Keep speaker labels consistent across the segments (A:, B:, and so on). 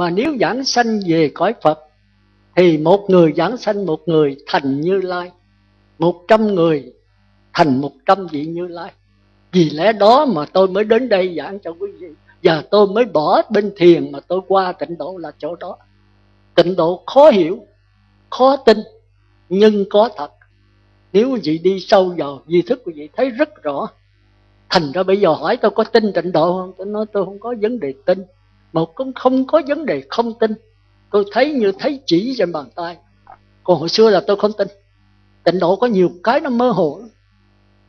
A: mà nếu giảng sanh về cõi Phật, thì một người giảng sanh một người thành Như Lai, một trăm người thành một trăm vị Như Lai. Vì lẽ đó mà tôi mới đến đây giảng cho quý vị, và tôi mới bỏ bên thiền mà tôi qua tịnh độ là chỗ đó. Tịnh độ khó hiểu, khó tin, nhưng có thật. Nếu quý vị đi sâu vào, di thức quý vị thấy rất rõ. Thành ra bây giờ hỏi tôi có tin tịnh độ không? Tôi nói tôi không có vấn đề tin mà cũng không có vấn đề không tin. Tôi thấy như thấy chỉ trên bàn tay. Còn hồi xưa là tôi không tin. Tịnh độ có nhiều cái nó mơ hồ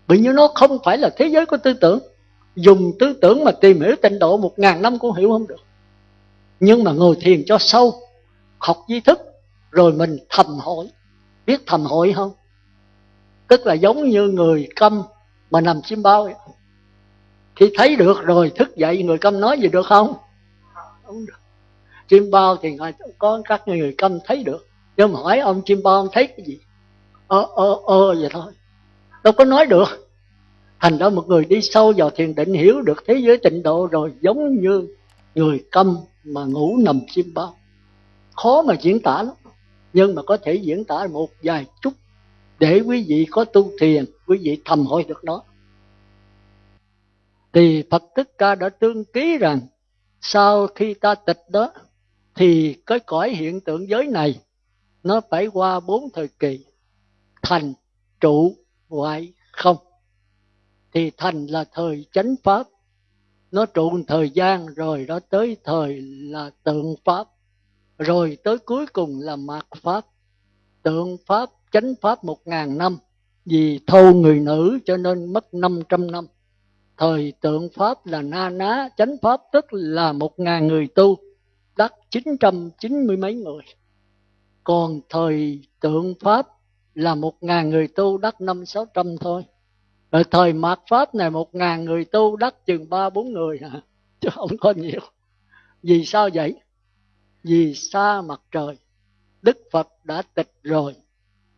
A: bởi như nó không phải là thế giới của tư tưởng. Dùng tư tưởng mà tìm hiểu tịnh độ một ngàn năm cũng hiểu không được. Nhưng mà ngồi thiền cho sâu, học di thức, rồi mình thầm hỏi. Biết thầm hỏi không? Tức là giống như người câm mà nằm chim bao ấy. khi thấy được rồi thức dậy, người câm nói gì được không? Không được. Chim bao thì có các người câm thấy được. Nhưng mà hỏi ông chim bao ông thấy cái gì, ơ ơ ơ vậy thôi. Đâu có nói được. Thành ra một người đi sâu vào thiền định hiểu được thế giới tịnh độ rồi, giống như người câm mà ngủ nằm chim bao khó mà diễn tả lắm, nhưng mà có thể diễn tả một vài chút để quý vị có tu thiền, quý vị thầm hỏi được đó. Thì Phật Thích Ca đã tương ký rằng sau khi ta tịch đó, thì cái cõi hiện tượng giới này, nó phải qua bốn thời kỳ, thành, trụ hoại không. Thì thành là thời chánh pháp, nó trụ thời gian, rồi đó tới thời là tượng pháp, rồi tới cuối cùng là mạt pháp. Tượng pháp, chánh pháp một ngàn năm, vì thâu người nữ cho nên mất năm trăm năm thời tượng pháp là na ná, chánh pháp tức là một ngàn người tu, đắc chín trăm chín mươi mấy người. Còn thời tượng pháp là một ngàn người tu, đắc năm sáu trăm thôi. Rồi thời mạt pháp này, một ngàn người tu, đắc chừng ba bốn người. Hả chứ không có nhiều. Vì sao vậy? Vì xa mặt trời, đức phật đã tịch rồi,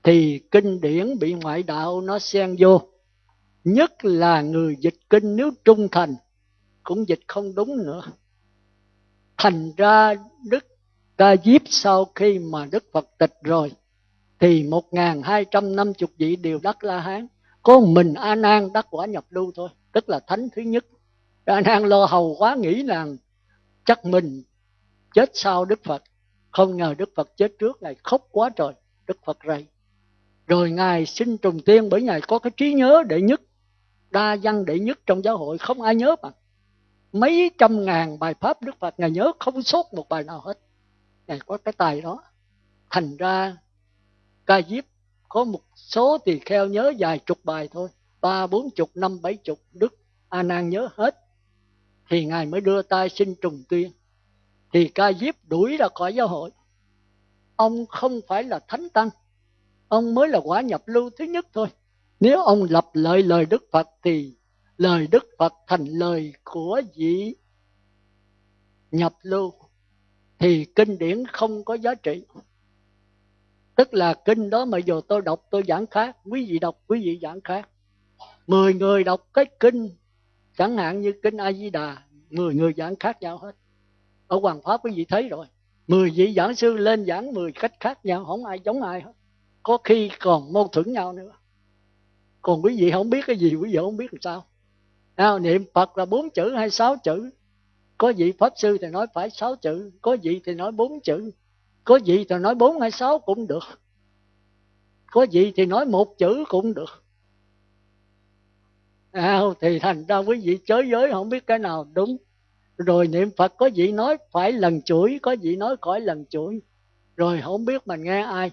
A: thì kinh điển bị ngoại đạo nó xen vô nhất là người dịch kinh nếu trung thành, cũng dịch không đúng nữa. Thành ra đức ca diếp sau khi mà đức phật tịch rồi, thì một ngàn hai trăm năm chục vị đều đắc la hán. Có mình a nan đắc quả nhập lưu thôi, tức là thánh thứ nhất. A nan lo hầu quá, nghĩ rằng chắc mình chết sau đức phật. Không ngờ đức phật chết trước, ngài khóc quá trời, đức phật rầy. Rồi ngài xin trùng tiên bởi ngài có cái trí nhớ đệ nhất đa văn đệ nhất trong giáo hội, không ai nhớ bằng. Mấy trăm ngàn bài pháp đức phật ngài nhớ, không sót một bài nào hết. Ngài có cái tài đó. Thành ra, ca diếp có một số tỳ kheo nhớ vài chục bài thôi. Ba, bốn chục, năm, bảy chục, đức a nan nhớ hết. Thì ngài mới đưa tay xin trùng tuyên. Thì ca diếp đuổi ra khỏi giáo hội. Ông không phải là thánh tăng. Ông mới là quả nhập lưu thứ nhất thôi nếu ông lập lời lời đức phật thì lời đức phật thành lời của vị nhập lưu thì kinh điển không có giá trị. Tức là kinh đó mà giờ tôi đọc, tôi giảng khác, quý vị đọc, quý vị giảng khác. Mười người đọc cái kinh, chẳng hạn như kinh a di đà mười người giảng khác nhau hết. Ở hoàng pháp quý vị thấy rồi, mười vị giảng sư lên giảng mười cách khác nhau, không ai giống ai hết. Có khi còn mâu thuẫn nhau nữa còn quý vị không biết cái gì quý vị không biết làm sao. Nào niệm phật là bốn chữ hay sáu chữ? Có vị pháp sư thì nói phải sáu chữ có vị thì nói bốn chữ. Có vị thì nói bốn hay sáu cũng được. Có vị thì nói một chữ cũng được. À, thì thành ra quý vị chới giới không biết cái nào đúng. Rồi niệm phật có vị nói phải lần chuỗi có vị nói khỏi lần chuỗi. Rồi không biết mình nghe ai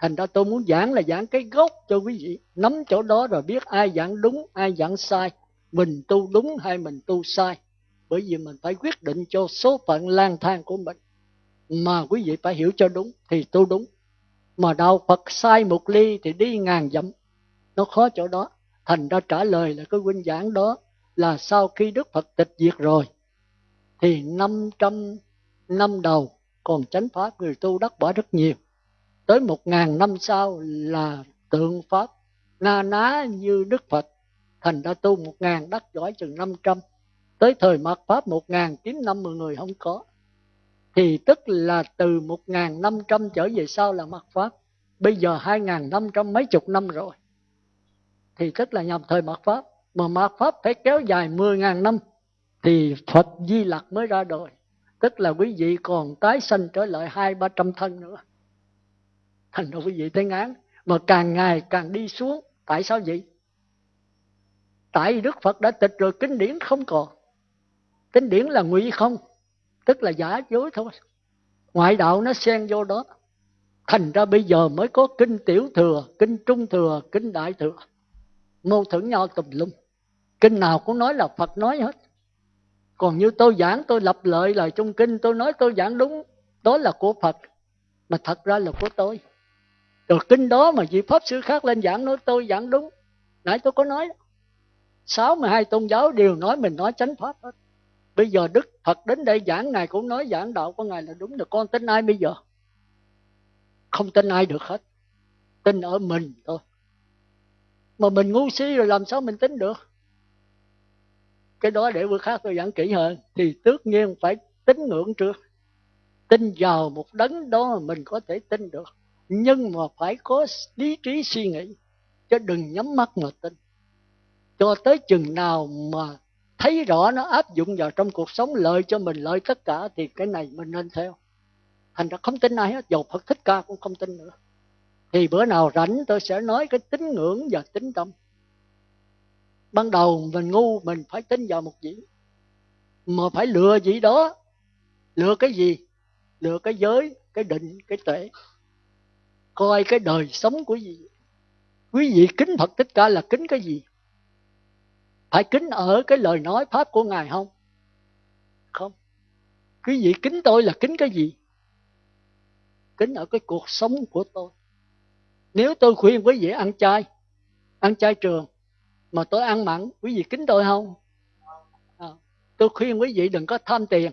A: thành ra tôi muốn giảng là giảng cái gốc cho quý vị. Nắm chỗ đó rồi biết ai giảng đúng, ai giảng sai. Mình tu đúng hay mình tu sai. Bởi vì mình phải quyết định cho số phận lang thang của mình. Mà quý vị phải hiểu cho đúng thì tu đúng. Mà đạo Phật sai một ly thì đi ngàn dặm. Nó khó chỗ đó. Thành ra trả lời là cái huynh giảng đó là sau khi Đức Phật tịch diệt rồi, thì 500 năm đầu còn chánh pháp người tu đắc quả rất nhiều tới một ngàn năm sau là tượng pháp na ná như Đức Phật, thành ra tu một ngàn đắc giỏi chừng năm trăm tới thời mạt pháp một ngàn chín năm mười người không có thì tức là từ 1.500 trở về sau là mạt Pháp. Bây giờ 2.500 mấy chục năm rồi. Thì tức là nhằm thời mạt Pháp. Mà mạt Pháp phải kéo dài mười ngàn năm thì Phật Di Lặc mới ra đời. Tức là quý vị còn tái sanh trở lại hai ba trăm thân nữa. Thành ra quý vị thấy ngán. Mà càng ngày càng đi xuống. Tại sao vậy? Tại Đức Phật đã tịch rồi kinh điển không còn. Kinh điển là ngụy không, tức là giả dối thôi ngoại đạo nó xen vô đó thành ra bây giờ mới có kinh tiểu thừa, kinh trung thừa, kinh đại thừa mâu thuẫn nhau tùm lum kinh nào cũng nói là phật nói hết còn như tôi giảng, tôi lập lợi lời trong kinh, tôi nói tôi giảng đúng, đó là của phật mà thật ra là của tôi rồi kinh đó mà vị pháp sư khác lên giảng nói, tôi giảng đúng. Nãy tôi có nói sáu mươi hai tôn giáo đều nói mình nói chánh pháp hết. Bây giờ đức phật đến đây giảng, ngài cũng nói giảng đạo của ngài là đúng. Được, con tin ai bây giờ? Không tin ai được hết. Tin ở mình thôi. Mà mình ngu si rồi làm sao mình tin được? Cái đó để bữa khác tôi giảng kỹ hơn. Thì tất nhiên phải tín ngưỡng trước. Tin vào một đấng đó mà mình có thể tin được nhưng mà phải có lý trí suy nghĩ, chứ đừng nhắm mắt mà tin. Cho tới chừng nào mà thấy rõ nó áp dụng vào trong cuộc sống lợi cho mình, lợi tất cả, thì cái này mình nên theo. Thành ra không tin ai hết, dầu phật thích ca cũng không tin nữa. Thì bữa nào rảnh tôi sẽ nói cái tín ngưỡng và tín tâm. Ban đầu mình ngu, mình phải tin vào một gì mà phải lựa gì đó. Lựa cái gì? Lựa cái giới, cái định, cái tuệ coi cái đời sống của gì quý vị kính phật thích ca là kính cái gì? Phải kính ở cái lời nói pháp của ngài không? Không. Quý vị kính tôi là kính cái gì? Kính ở cái cuộc sống của tôi. Nếu tôi khuyên quý vị ăn chay ăn chay trường mà tôi ăn mặn quý vị kính tôi không? À, tôi khuyên quý vị đừng có tham tiền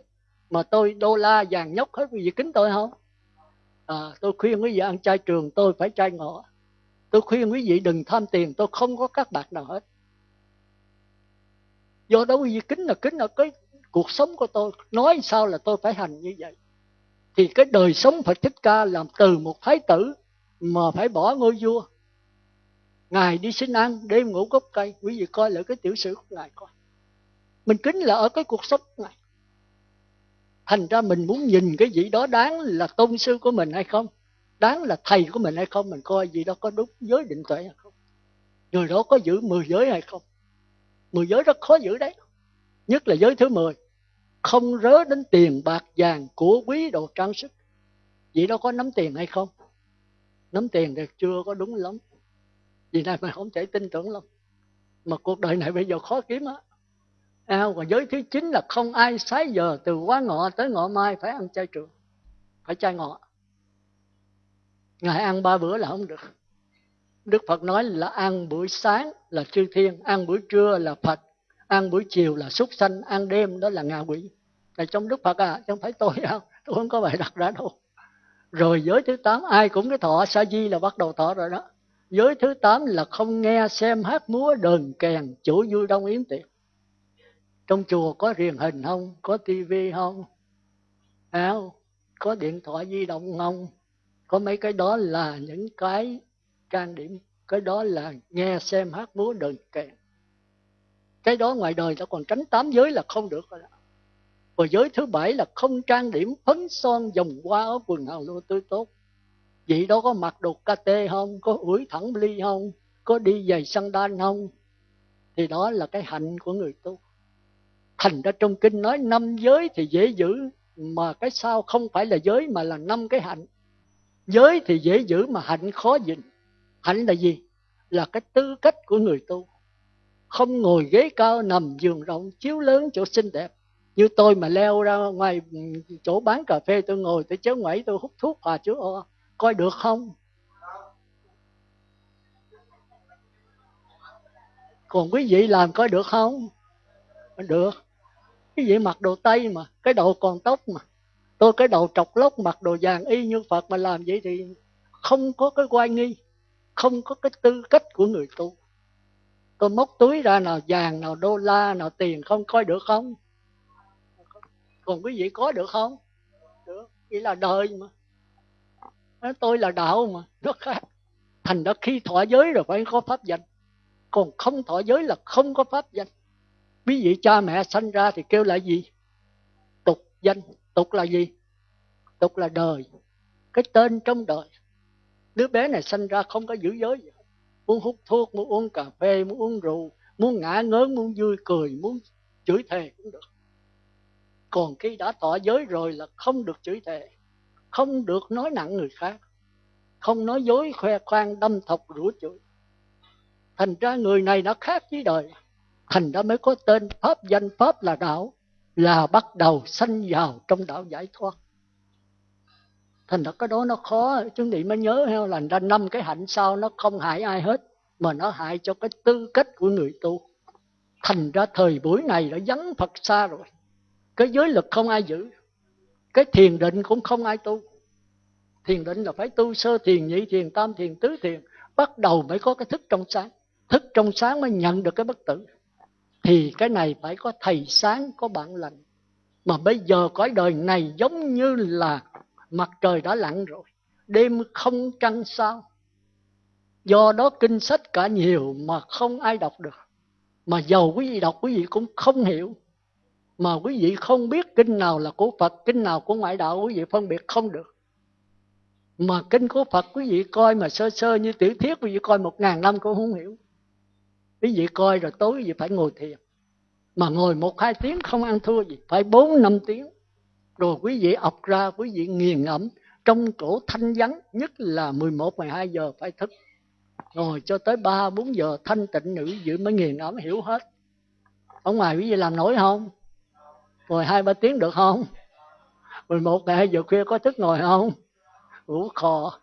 A: mà tôi đô la vàng nhóc hết quý vị kính tôi không? À, tôi khuyên quý vị ăn chay trường tôi phải chay ngọ tôi khuyên quý vị đừng tham tiền tôi không có các bạc nào hết. Do đó quý vị kính là kính là cái cuộc sống của tôi. Nói sao là tôi phải hành như vậy? Thì cái đời sống phải thích ca làm từ một thái tử mà phải bỏ ngôi vua. Ngài đi xin ăn đêm ngủ gốc cây. Quý vị coi lại cái tiểu sử của ngài coi. Mình kính là ở cái cuộc sống này thành ra mình muốn nhìn cái gì đó đáng là tôn sư của mình hay không? Đáng là thầy của mình hay không? Mình coi gì đó có đúng giới định tuệ hay không? Người đó có giữ mười giới hay không? Mười giới rất khó giữ đấy. Nhất là giới thứ mười. Không rớ đến tiền bạc vàng của quý đồ trang sức. Vậy đó có nắm tiền hay không? Nắm tiền thì chưa có đúng lắm. Vì này mình không thể tin tưởng lắm. Mà cuộc đời này bây giờ khó kiếm á à, và giới thứ chín là không ai sái giờ từ quá ngọ tới ngọ mai phải ăn chay trường phải chay ngọ ngày ăn ba bữa là không được Đức Phật nói là ăn buổi sáng là chư thiên, ăn buổi trưa là Phật, ăn buổi chiều là súc sanh, ăn đêm đó là ngạ quỷ. Là trong Đức Phật à, chứ không phải tôi đâu, tôi không có bài đặt ra đâu. Rồi giới thứ tám ai cũng cái thọ sa di là bắt đầu thọ rồi đó. Giới thứ tám là không nghe xem hát múa đờn kèn chủ vui đông yến tiệc. Trong chùa có truyền hình không? Có tivi không? áo có điện thoại di động không? Có mấy cái đó là những cái trang điểm. Cái đó là nghe xem hát múa đờn kèn cái đó ngoài đời ta còn tránh tám giới là không được rồi đó. Và giới thứ bảy là không trang điểm, phấn son, dòng hoa ở quần hào lô tươi tốt. Vậy đó có mặc đồ tê không? Có ủi thẳng ly không? Có đi giày sandal không? Thì đó là cái hạnh của người tu thành ra trong kinh nói năm giới thì dễ giữ, mà cái sao không phải là giới mà là năm cái hạnh. Giới thì dễ giữ mà hạnh khó gìn hạnh là gì? Là cái tư cách của người tu. Không ngồi ghế cao nằm giường rộng, chiếu lớn chỗ xinh đẹp. Như tôi mà leo ra ngoài chỗ bán cà phê, tôi ngồi tôi chéo ngoảy, tôi hút thuốc à, hòa chú o. Coi được không? Còn quý vị làm coi được không? Được cái gì mặc đồ tây mà, cái đầu còn tóc mà. Tôi cái đầu trọc lóc, mặc đồ vàng y như phật mà làm vậy thì không có cái quay nghi, không có cái tư cách của người tu. Tôi móc túi ra nào vàng, nào đô la, nào tiền không, coi được không? Còn quý vị có được không? Được, vậy là đời mà. Nói tôi là đạo mà, nó khác. Thành ra khi thọ giới rồi phải có pháp danh. Còn không thọ giới là không có pháp danh quý vị cha mẹ sanh ra thì kêu là gì? Tục danh. Tục là gì? Tục là đời. Cái tên trong đời. Đứa bé này sanh ra không có giữ giới gì. Muốn hút thuốc, muốn uống cà phê, muốn uống rượu, muốn ngã ngớn, muốn vui cười, muốn chửi thề cũng được. Còn khi đã tỏ giới rồi là không được chửi thề. Không được nói nặng người khác. Không nói dối khoe khoang, đâm thọc rủa chửi. Thành ra người này nó khác với đời thành đó mới có tên pháp, danh pháp là đạo, là bắt đầu sanh vào trong đạo giải thoát. Thành ra cái đó nó khó chúng chị mới nhớ heo, là ra năm cái hạnh sau nó không hại ai hết, mà nó hại cho cái tư cách của người tu. Thành ra thời buổi này đã vắng phật xa rồi. Cái giới lực không ai giữ, cái thiền định cũng không ai tu. Thiền định là phải tu sơ thiền, nhị thiền, tam thiền, tứ thiền, bắt đầu mới có cái thức trong sáng. Thức trong sáng mới nhận được cái bất tử thì cái này phải có thầy sáng, có bạn lành. Mà bây giờ cõi đời này giống như là mặt trời đã lặn rồi, đêm không trăng sao. Do đó kinh sách cả nhiều mà không ai đọc được. Mà giàu quý vị đọc, quý vị cũng không hiểu. Mà quý vị không biết kinh nào là của Phật, kinh nào của ngoại đạo, quý vị phân biệt không được. Mà kinh của Phật quý vị coi mà sơ sơ như tiểu thuyết, quý vị coi một ngàn năm cũng không hiểu quý vị coi rồi tối quý vị phải ngồi thiền. Mà ngồi một hai tiếng không ăn thua gì phải bốn năm tiếng. Rồi quý vị ọc ra quý vị nghiền ngẫm. Trong chỗ thanh vắng nhất là 11, 12 giờ phải thức. Ngồi cho tới 3, 4 giờ thanh tịnh nữ dự mới nghiền ngẫm hiểu hết. Ở ngoài quý vị làm nổi không? Ngồi hai ba tiếng được không? 11 ngày hai giờ khuya có thức ngồi không? Ngủ khò.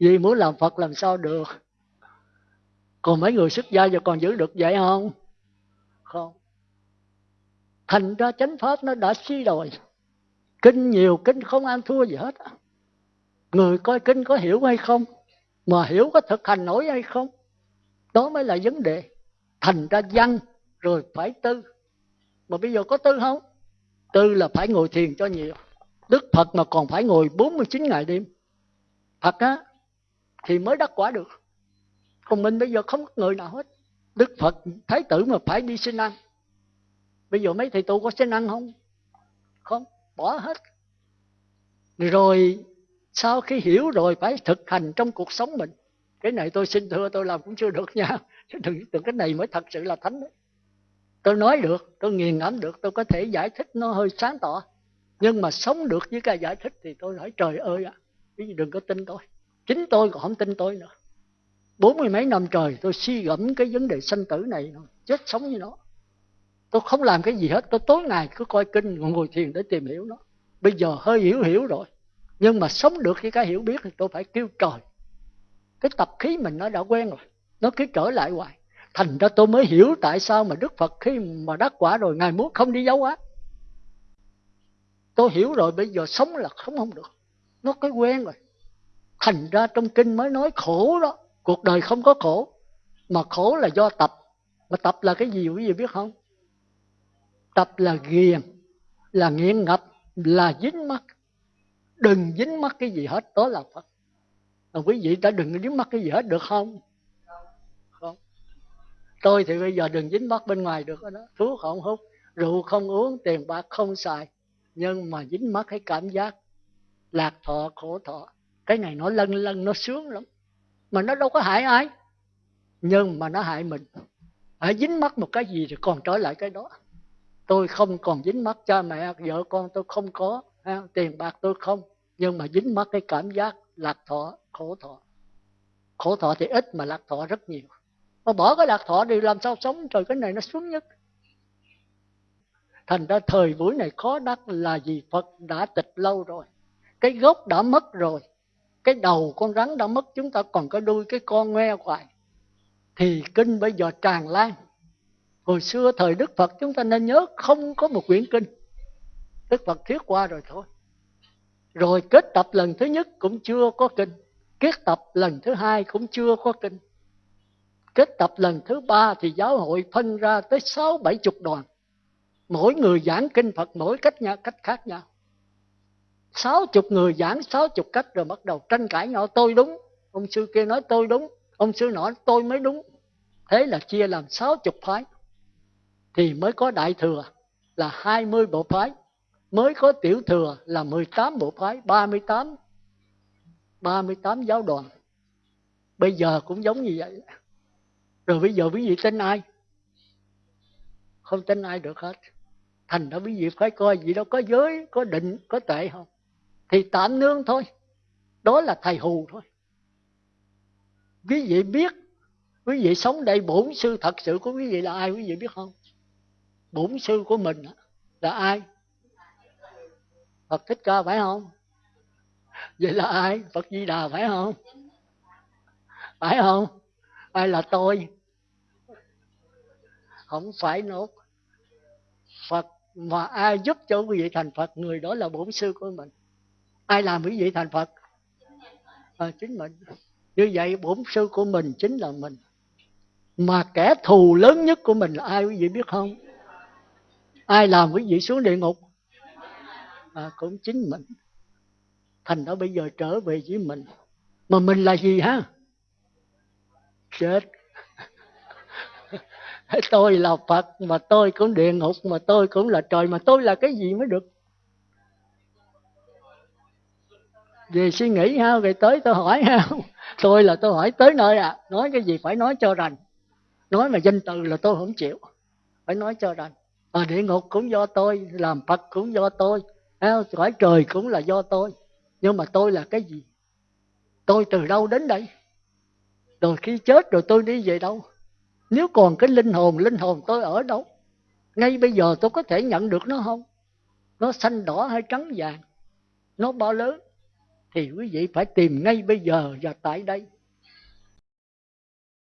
A: Vì muốn làm Phật làm sao được? Còn mấy người xuất gia giờ còn giữ được vậy không? Không. Thành ra chánh pháp nó đã suy đồi. Kinh nhiều, kinh không ăn thua gì hết. Người coi kinh có hiểu hay không? Mà hiểu có thực hành nổi hay không? Đó mới là vấn đề. Thành ra văn, rồi phải tư. Mà bây giờ có tư không? Tư là phải ngồi thiền cho nhiều. Đức phật mà còn phải ngồi 49 ngày đêm. Phật á, thì mới đắc quả được còn mình bây giờ không có người nào hết. Đức phật thái tử mà phải đi xin ăn. Bây giờ mấy thầy tu có xin ăn không? Không bỏ hết. Rồi sau khi hiểu rồi phải thực hành trong cuộc sống mình. Cái này tôi xin thưa tôi làm cũng chưa được nha. Đừng, đừng cái này mới thật sự là thánh đấy tôi nói được tôi nghiền ngẫm được tôi có thể giải thích nó hơi sáng tỏ. Nhưng mà sống được với cái giải thích thì tôi nói trời ơi ạ à, đừng có tin tôi. Chính tôi còn không tin tôi nữa bốn mươi mấy năm trời tôi suy gẫm cái vấn đề sanh tử này, chết sống như nó. Tôi không làm cái gì hết, tôi tối ngày cứ coi kinh, ngồi thiền để tìm hiểu nó. Bây giờ hơi hiểu hiểu rồi, nhưng mà sống được với cái hiểu biết thì tôi phải kêu trời. Cái tập khí mình nó đã quen rồi, nó cứ trở lại hoài. Thành ra tôi mới hiểu tại sao mà đức phật khi mà đắc quả rồi, ngài muốn không đi giáo hóa. Tôi hiểu rồi, bây giờ sống là không không được. Nó cái quen rồi. Thành ra trong kinh mới nói khổ đó cuộc đời không có khổ, mà khổ là do tập. Mà tập là cái gì, quý vị biết không? Tập là ghiền, là nghiện ngập, là dính mắt. Đừng dính mắt cái gì hết, đó là phật. Mà quý vị đã đừng dính mắt cái gì hết, được không? Không. Tôi thì bây giờ đừng dính mắt bên ngoài được đó thuốc không hút, rượu không uống, tiền bạc không xài. Nhưng mà dính mắt cái cảm giác lạc thọ, khổ thọ. Cái này nó lân lân nó sướng lắm mà nó đâu có hại ai. Nhưng mà nó hại mình. Hãy dính mắc một cái gì thì còn trở lại cái đó. Tôi không còn dính mắc cha mẹ vợ con tôi không có ha, tiền bạc tôi không. Nhưng mà dính mắc cái cảm giác lạc thọ khổ thọ. Khổ thọ thì ít mà lạc thọ rất nhiều. Mà bỏ cái lạc thọ đi làm sao sống trời cái này nó xuống nhất. Thành ra thời buổi này khó đắc là gì phật đã tịch lâu rồi. Cái gốc đã mất rồi cái đầu con rắn đã mất, chúng ta còn có đuôi cái con ngoe hoài. Thì kinh bây giờ tràn lan. Hồi xưa thời đức phật, chúng ta nên nhớ không có một quyển kinh. Đức phật thuyết qua rồi thôi. Rồi kết tập lần thứ nhất cũng chưa có kinh. Kết tập lần thứ hai cũng chưa có kinh. Kết tập lần thứ ba thì giáo hội phân ra tới sáu bảy chục đoàn. Mỗi người giảng kinh phật mỗi cách nhau cách khác nhau sáu chục người giảng sáu chục cách rồi bắt đầu tranh cãi nhau, tôi đúng. Ông sư kia nói, tôi đúng. Ông sư nói tôi mới đúng. Thế là chia làm sáu chục phái. Thì mới có đại thừa là hai mươi bộ phái, mới có tiểu thừa là 18 bộ phái 38 38 giáo đoàn. Bây giờ cũng giống như vậy. Rồi bây giờ quý vị tin ai? Không tin ai được hết. Thành ra quý vị phải coi gì đâu, có giới, có định, có tệ không? Thì tạm nương thôi. Đó là thầy hù thôi. Quý vị biết, quý vị sống đây, bổn sư thật sự của quý vị là ai, quý vị biết không? Bổn sư của mình là ai? Phật Thích Ca phải không? Vậy là ai? Phật Di Đà phải không? Phải không? Ai là tôi? Không phải nốt. Phật mà ai giúp cho quý vị thành Phật, người đó là bổn sư của mình ai làm quý vị thành Phật? À, chính mình. Như vậy bổn sư của mình chính là mình. Mà kẻ thù lớn nhất của mình là ai quý vị biết không? Ai làm quý vị xuống địa ngục? À, cũng chính mình. Thành đó bây giờ trở về với mình. Mà mình là gì ha? Chết. Tôi là phật mà tôi cũng địa ngục mà tôi cũng là trời mà tôi là cái gì mới được? Về suy nghĩ ha về tới tôi hỏi ha. Tôi là tôi hỏi tới nơi à nói cái gì phải nói cho rành. Nói mà danh từ là tôi không chịu. Phải nói cho rành. À, địa ngục cũng do tôi làm phật cũng do tôi cõi trời cũng là do tôi. Nhưng mà tôi là cái gì? Tôi từ đâu đến đây? Rồi khi chết rồi tôi đi về đâu? Nếu còn cái linh hồn linh hồn tôi ở đâu? Ngay bây giờ tôi có thể nhận được nó không? Nó xanh đỏ hay trắng vàng? Nó bao lớn? Thì quý vị phải tìm ngay bây giờ và tại đây.